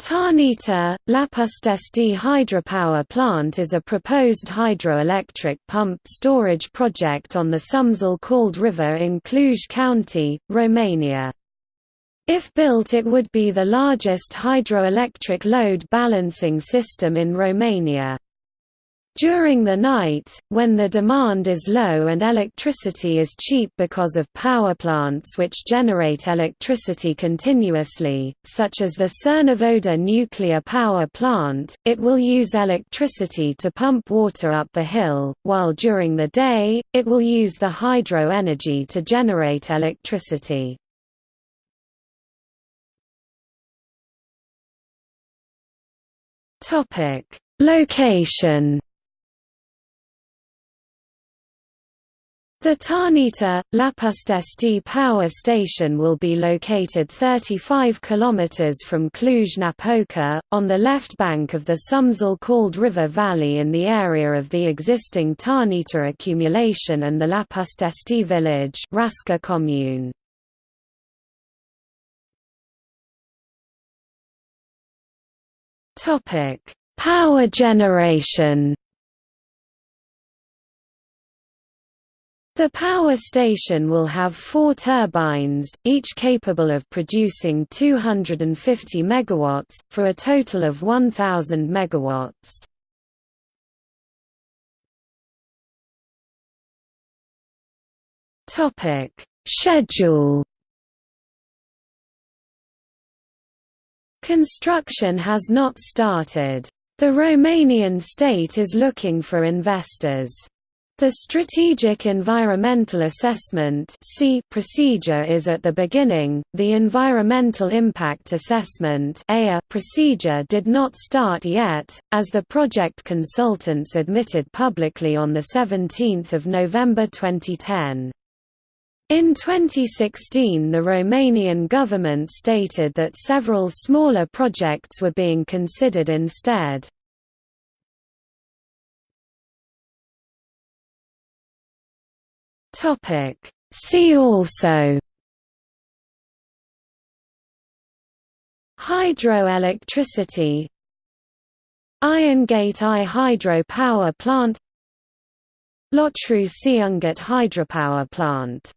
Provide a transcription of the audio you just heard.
Tarnita, Lapustesti hydropower plant is a proposed hydroelectric pumped storage project on the Someșul Cald River in Cluj County, Romania. If built it would be the largest hydroelectric load balancing system in Romania. During the night, when the demand is low and electricity is cheap because of power plants which generate electricity continuously, such as the Cernavodă nuclear power plant, it will use electricity to pump water up the hill, while during the day, it will use the hydro energy to generate electricity. Location The Tarnita, Lapustesti power station will be located 35 km from Cluj-Napoca, on the left bank of the Someșul Cald River Valley in the area of the existing Tarnita accumulation and the Lapustesti village Rasca commune. Power generation The power station will have four turbines, each capable of producing 250 MW, for a total of 1,000 MW. Schedule Construction has not started. The Romanian state is looking for investors. The Strategic Environmental Assessment procedure is at the beginning. The Environmental Impact Assessment procedure did not start yet, as the project consultants admitted publicly on 17 November 2010. In 2016 the Romanian government stated that several smaller projects were being considered instead. Topic. See also. Hydroelectricity. Iron Gate I hydro power plant. Lotru-Ciunget hydropower plant